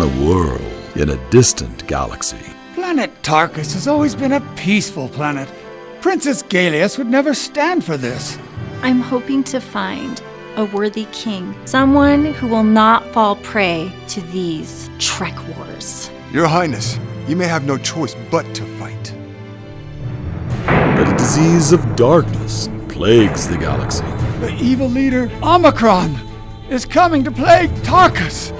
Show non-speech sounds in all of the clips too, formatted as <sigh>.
on a world in a distant galaxy. Planet Tarkus has always been a peaceful planet. Princess Galius would never stand for this. I'm hoping to find a worthy king, someone who will not fall prey to these Trek wars. Your Highness, you may have no choice but to fight. But a disease of darkness plagues the galaxy. The evil leader, Omicron, is coming to plague Tarkus.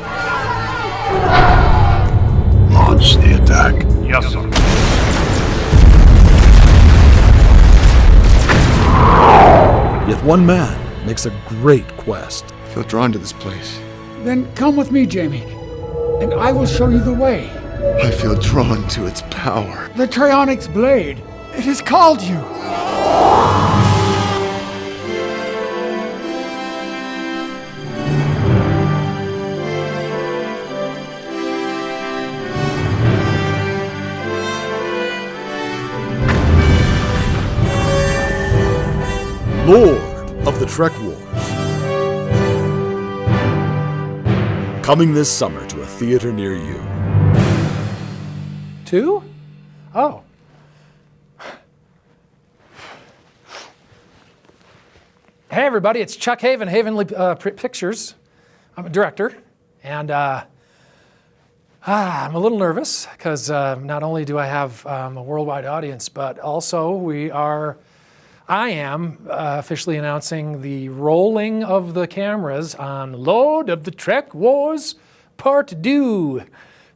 Launch the attack. Yes, sir. Yet one man makes a great quest. I feel drawn to this place. Then come with me, Jamie, and I will show you the way. I feel drawn to its power. The Trionyx Blade. It has called you. Lord of the Trek Wars. Coming this summer to a theater near you. Two? Oh. Hey, everybody, it's Chuck Haven, Havenly uh, Pictures. I'm a director, and uh, ah, I'm a little nervous because uh, not only do I have um, a worldwide audience, but also we are, I am uh, officially announcing the rolling of the cameras on Lord of the Trek Wars Part 2.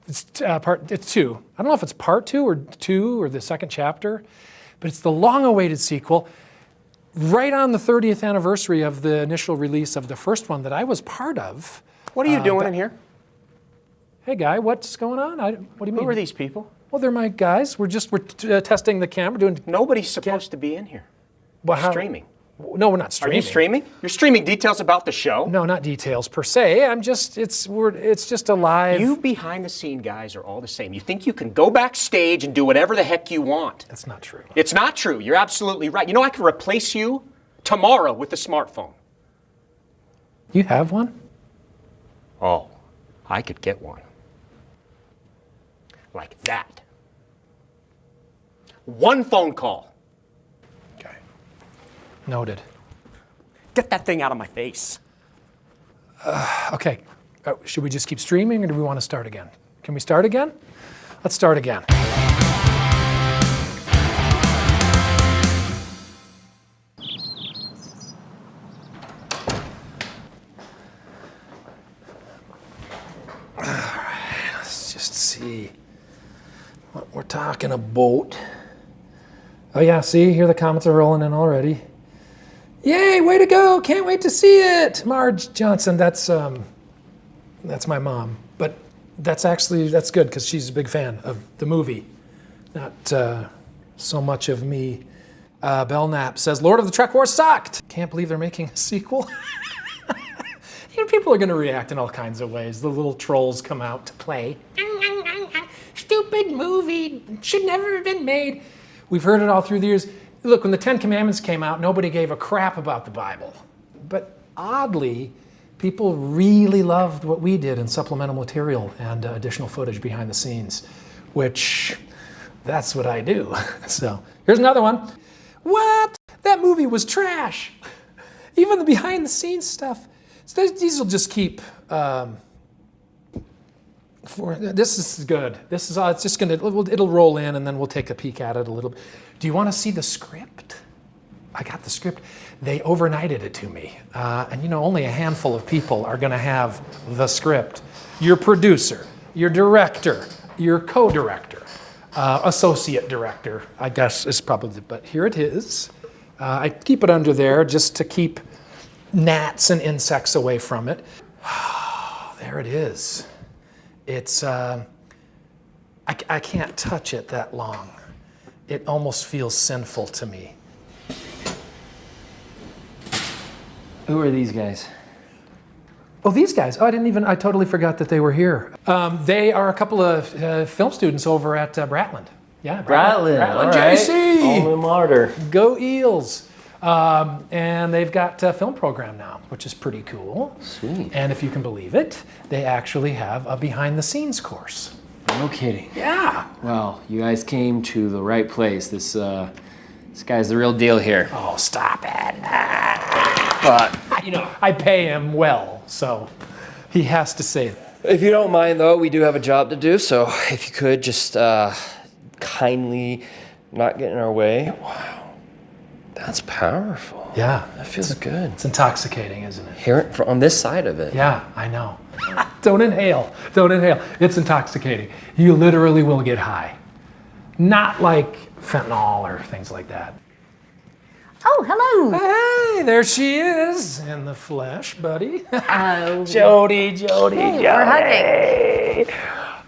It's uh, part. It's two. I don't know if it's part two or two or the second chapter, but it's the long-awaited sequel. Right on the 30th anniversary of the initial release of the first one that I was part of. What are you Uh, doing in here? Hey, guy, what's going on? I, what do you mean? Who are these people? Well, they're my guys. We're just we're uh, testing the camera, doing. Nobody's supposed to be in here. Well, how- Streaming. No, we're not streaming. Are you streaming? You're streaming details about the show? No, not details per se. I'm just it's we're it's just a live. You behind the scene guys are all the same. You think you can go backstage and do whatever the heck you want. That's not true. It's not true. You're absolutely right. You know, I can replace you tomorrow with a smartphone. You have one? Oh, I could get one. Like that. One phone call. Noted. Get that thing out of my face. Okay. Uh, should we just keep streaming or do we want to start again? Can we start again? Let's start again. All right, let's just see what we're talking about. Oh yeah, see, here the comments are rolling in already. Yay, way to go. Can't wait to see it. Marge Johnson, that's um that's my mom. But that's actually that's good cuz she's a big fan of the movie. Not uh, so much of me. Uh, Belknap says Lord of the Trek Wars sucked. Can't believe they're making a sequel. <laughs> you know, people are going to react in all kinds of ways. The little trolls come out to play. Stupid movie should never have been made. We've heard it all through the years. Look, when the Ten Commandments came out, nobody gave a crap about the Bible. But oddly, people really loved what we did in supplemental material and uh, additional footage behind the scenes, which that's what I do. <laughs> So here's another one. What? That movie was trash. Even the behind the scenes stuff. So these- will just keep. Um, for this is good. This is uh, it's just gonna it'll, roll in and then we'll take a peek at it a little. bit. Do you want to see the script? I got the script. They overnighted it to me, uh, and you know only a handful of people are going to have the script. Your producer, your director, your co-director, uh, associate director, I guess is probably. But here it is. Uh, I keep it under there just to keep gnats and insects away from it. <sighs> there it is. It's, uh, I, I can't touch it that long. It almost feels sinful to me. Who are these guys? Oh, these guys. Oh, I didn't even, I totally forgot that they were here. Um, they are a couple of uh, film students over at uh, Bratland. Yeah, Bratland. Bratland all right. JC. Alma mater. Go Eels. Um, and they've got a film program now, which is pretty cool. Sweet. And if you can believe it, they actually have a behind the scenes course. No kidding. Yeah. Well, you guys came to the right place. This uh, this guy's the real deal here. Oh, stop it. But You know, I pay him well, so he has to say that. if you don't mind, though, we do have a job to do. So if you could just uh, kindly not get in our way. Wow, that's powerful. Yeah. That feels good. It's intoxicating, isn't it? Hear it on this side of it. Yeah, I know. <laughs> Don't inhale. Don't inhale. It's intoxicating. You literally will get high. Not like fentanyl or things like that. Oh, hello. Hey, there she is in the flesh, buddy. Oh, <laughs> Jody, Jody, hey, Jody. we're hugging.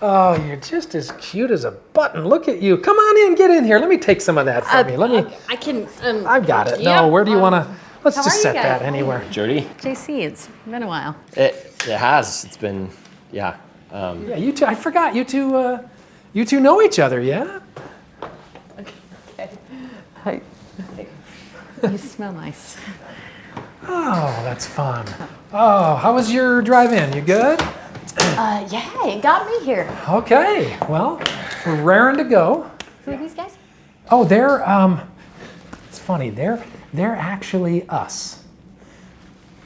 Oh, you're just as cute as a button. Look at you. Come on in, get in here. Let me take some of that for me. Let me. I can. Um, I've got it. yeah, No, where do you um, want to? Let's just set that anywhere. Jody, JC, it's been a while. it it has. It's been yeah. Um, Yeah, you two. I forgot you two. Uh, you two know each other, yeah? Okay. <laughs> Hi. You smell nice. Oh, that's fun. Oh, how was your drive-in? You good? Uh, yeah, it got me here. Okay. Well, we're raring to go. Who are these guys? Oh, they're um. It's funny. They're they're actually us,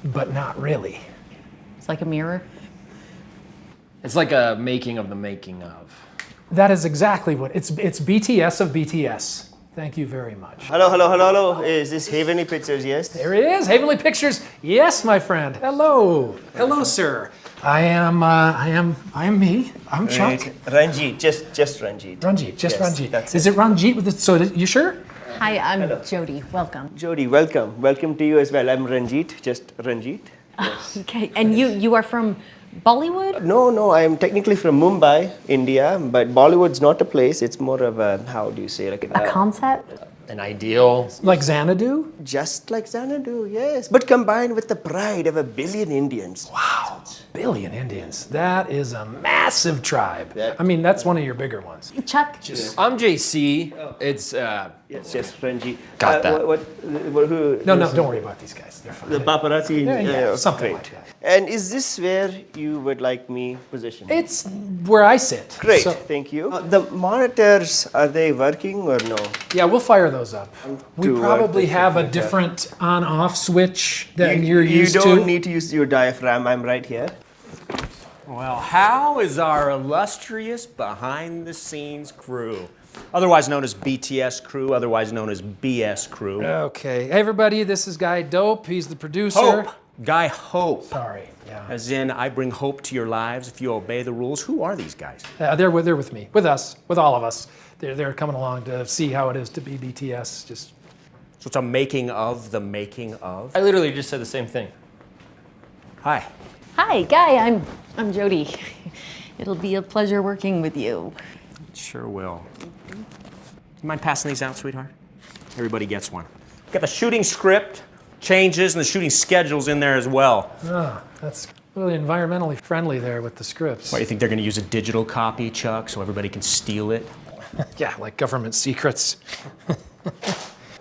but not really. It's like a mirror. it's like a making of the making of. That is exactly what it's. It's BTS of BTS. Thank you very much. Hello, hello, hello, hello. Is this Heavenly Pictures? Yes. There he is, Havenly Pictures. Yes, my friend. Hello, hello, sir. I am. Uh, I am. I am me. I'm Chuck. Right. Ranjit, just just Ranjit. Ranjit, just Yes, Ranjit. that's Is it Ranjit with the? So th- you sure? Hi, I'm Jody. Welcome. Jody, welcome. Welcome to you as well. I'm Ranjit, just Ranjit. <laughs> Okay, and you you are from Bollywood? No, no, I'm technically from Mumbai, India, but Bollywood's not a place. It's more of a how do you say like A concept? An ideal. Like Xanadu? just like Xanadu, yes, but combined with the pride of a billion Indians. Wow, billion Indians. That is a massive tribe. I mean, that's one of your bigger ones. Chuck? I'm JC. It's uh, Yes, yes, Ranjit. Got Uh, that. What, what, who? No, no, don't worry about these guys. They're fine. The paparazzi. Yeah, yeah, uh, something great. like that. And is this where you would like me positioned? It's where I sit. Great, So- thank you. Uh, the monitors, are they working or no? yeah, we'll fire those up. We probably have a different on-off switch than you, are you used don't to. need to use your diaphragm, I'm right here. Well, how is our illustrious behind the scenes crew? Otherwise known as BTS crew, otherwise known as BS crew. okay, hey everybody, this is Guy Dope. He's the producer. Hope. Guy Hope. Sorry. Yeah. As in, I bring hope to your lives if you obey the rules. Who are these guys? Uh, they're with they're with me, with us, with all of us. They're they're coming along to see how it is to be BTS. Just So it's a making of the making of. I literally just said the same thing. Hi. Hi, Guy. I'm I'm Jody. <laughs> It'll be a pleasure working with you. Sure will. You mind passing these out, sweetheart? Everybody gets one. Got the shooting script, changes, and the shooting schedules in there as well. ah, that's really environmentally friendly there with the scripts. Why, you think they're gonna use a digital copy, Chuck, so everybody can steal it? <laughs> Yeah, like government secrets. <laughs>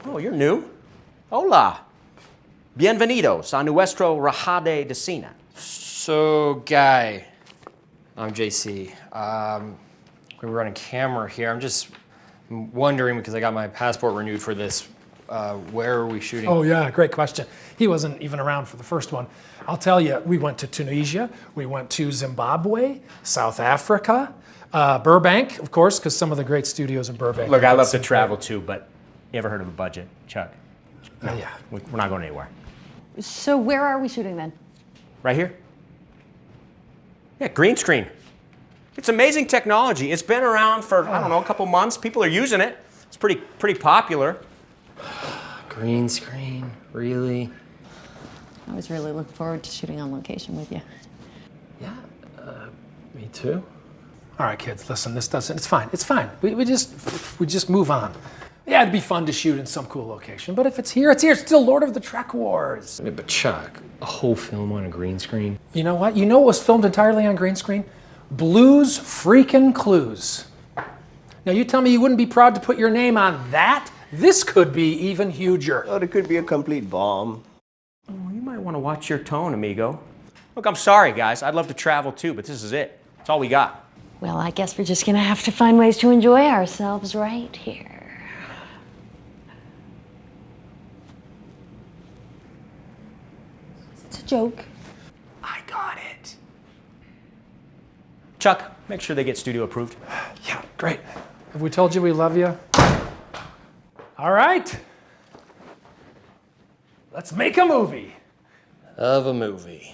Oh, you're new. Hola. Bienvenidos a nuestro Rajade de Cine. So, guy, I'm JC. Um, we were running camera here. I'm just wondering because I got my passport renewed for this. Uh, where are we shooting? Oh yeah, great question. He wasn't even around for the first one. I'll tell you, we went to Tunisia, we went to Zimbabwe, South Africa, uh, Burbank, of course, because some of the great studios in Burbank. Look, I love to some travel too, but you ever heard of a budget, Chuck? great- uh, yeah. We- We're not going anywhere. So where are we shooting then? Right here? Yeah, green screen. It's amazing technology. It's been around for, I don't know, a couple months. People are using it. It's pretty pretty popular. <sighs> Green screen, really? I was really looking forward to shooting on location with you. Yeah, uh, me too. All right, kids, listen. This doesn't. It's fine. It's fine. We, we just we just move on. Yeah, it'd be fun to shoot in some cool location, but if it's here, it's here. It's still Lord of the Trek Wars. Yeah, but Chuck, a whole film on a green screen. You know what? You know what was filmed entirely on green screen? Blues freaking Clues. Now you tell me you wouldn't be proud to put your name on that This could be even huger. Or it could be a complete bomb. Well, you might want to watch your tone, amigo. Look, I'm sorry, guys. I'd love to travel too, but this is it. It's all we got. Well, I guess we're just gonna have to find ways to enjoy ourselves right here. It's a joke. I got it. Chuck, make sure they get studio approved. <sighs> Yeah, great. Have we told you we love you? All right. Let's make a movie. Of a movie.